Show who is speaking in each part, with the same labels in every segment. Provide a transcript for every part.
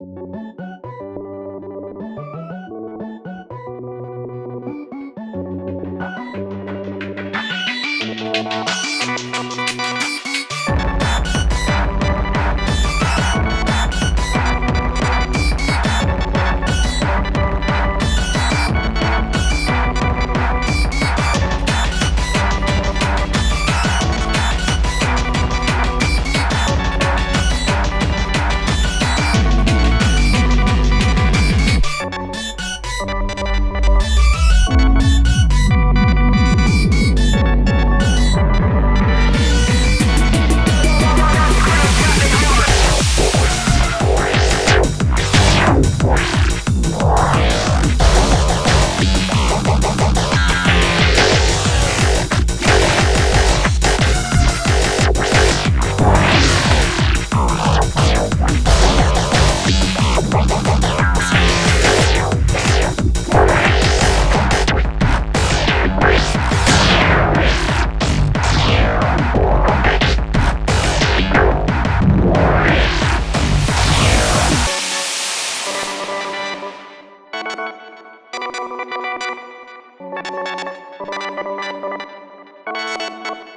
Speaker 1: Thank you. Thank you.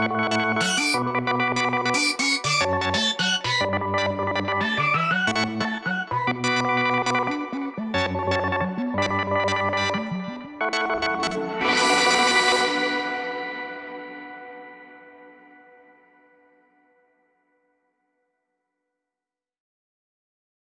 Speaker 2: Música